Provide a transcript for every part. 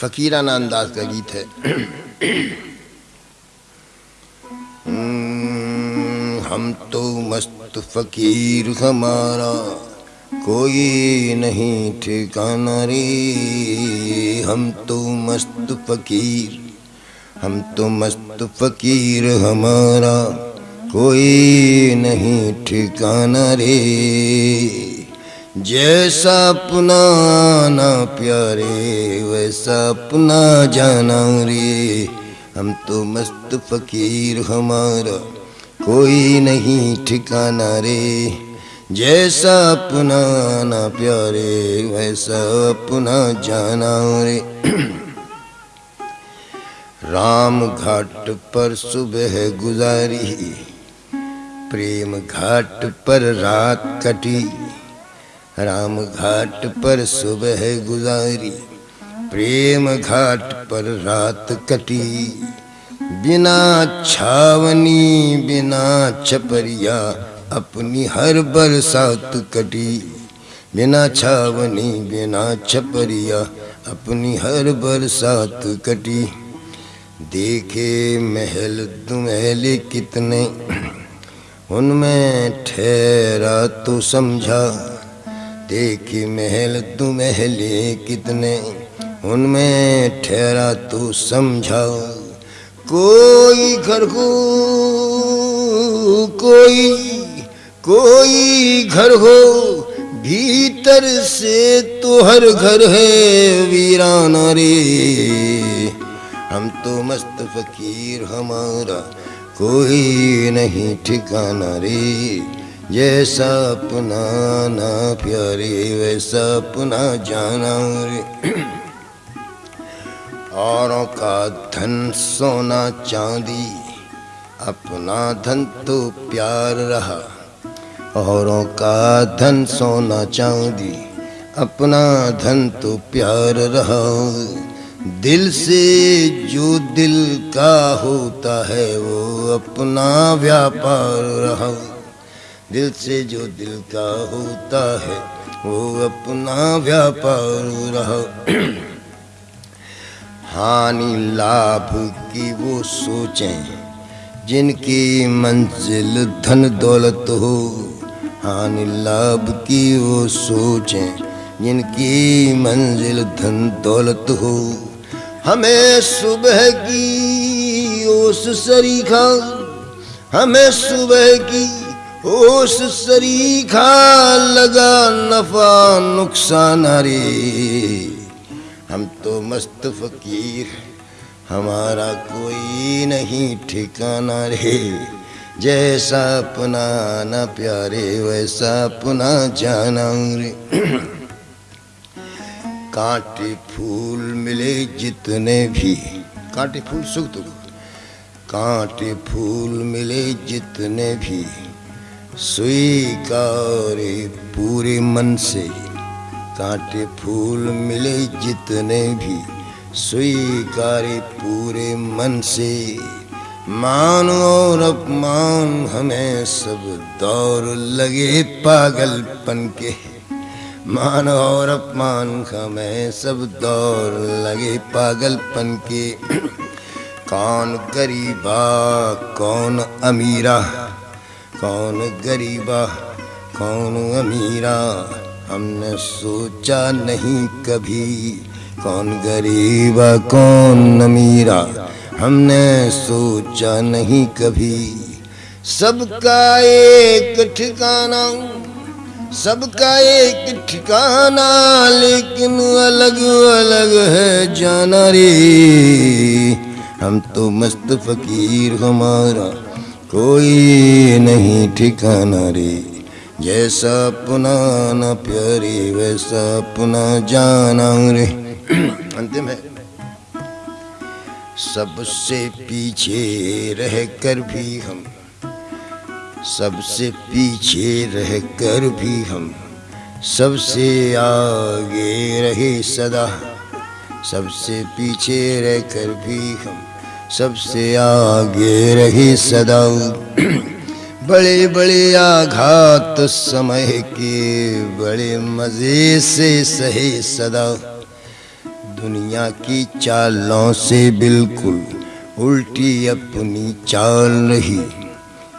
फकीराना अंदाज का गीत है। हम्म, हम तो मस्त फकीर हमारा कोई नहीं ठिकाना रे। हम तो मस्त फकीर हम तो मस्त फकीर हमारा कोई नहीं ठिकाना रे। जैसा अपना ना प्यारे वैसा अपना जाना रे। हम तो मस्त फकीर हमारा, कोई नहीं ठिकाना रे। जैसा अपना ना प्यारे वैसा अपना जाना रे। राम घाट पर सुबह गुजारी, प्रेम घाट पर रात कटी। राम घाट पर सुबह गुजारी, प्रेम घाट पर रात कटी। बिना छावनी, बिना छपरिया अपनी हर बरसात कटी। बिना छावनी, बिना छपरिया अपनी हर बरसात कटी। देखे महल दुमहले कितने, उनमें ठहरा तो समझा। देखी महल तू महले कितने? उनमें ठहरा तू समझा कोई घर हो कोई कोई घर हो भीतर से तो हर घर है वीराना रे। हम तो मस्त फकीर हमारा, कोई नहीं ठिकाना रे। जैसा अपना ना प्यारे वैसा अपना जाना रे औरों का धन सोना चांदी, अपना धन तो प्यार रहा। औरों का धन सोना चांदी, अपना धन तो प्यार रहा। दिल से जो दिल का होता है, वो अपना व्यापार रहा। दिल से जो दिल का होता है, वो अपना व्यापार रहा। हानि लाभ की वो सोचें, जिनकी मंजिल धन दौलत हो। हानि लाभ की वो सोचें, जिनकी मंजिल धन दौलत हो। हमें सुबह की ओस सरीखा, हमें सुबह की उस सरीखा लगा नफा नुकसान रे हम तो मस्त फकीर, हमारा कोई नहीं ठिकाना रे। जैसा अपना ना प्यारे, वैसा अपना जाना रे। कांटे फूल मिले जितने भी। कांटे फूल सुख तो कांटे फूल मिले जितने भी। स्वीकारे पूरे मन से। कांटे फूल मिले जितने भी। स्वीकारे पूरे मन से। मान और अपमान हमें सब दौर लगे पागलपन के। मान और अपमान हमें सब दौर लगे पागलपन के। कौन गरीबा कौन अमीरा। कौन गरीबा, कौन अमीरा? हमने सोचा नहीं कभी कौन गरीबा, कौन अमीरा। हमने सोचा नहीं कभी। सबका एक ठिकाना, सबका एक ठिकाना, लेकिन अलग अलग है जाना रे हम तो मस्त फकीर हमारा। कोई नहीं ठिकाना रे। जैसा अपना न प्यारे वैसा अपना जाना रे। अंतिम है। सबसे पीछे रह कर भी हम, सबसे पीछे रह कर भी हम, सबसे आगे रहे सदा, सबसे पीछे रह कर भी हम। सबसे आगे रही सदा। बड़े बड़े आघात समय के बड़े मज़े से सहे सदा। दुनिया की चालों से बिल्कुल उल्टी अपनी चाल रही।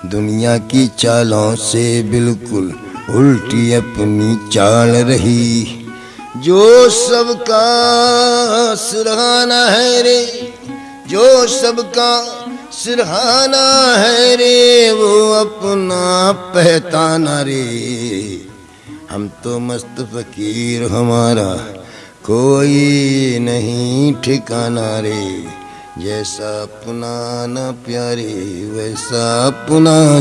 दुनिया की चालों से बिल्कुल उल्टी अपनी चाल रही। जो सबका सिरहाना है रे जो सबका सिरहाना है रे, वो अपना पहताना रे। हम तो मस्त फकीर, हमारा कोई नहीं ठिकाना रे। जैसा अपना ना प्यारे, वैसा अपना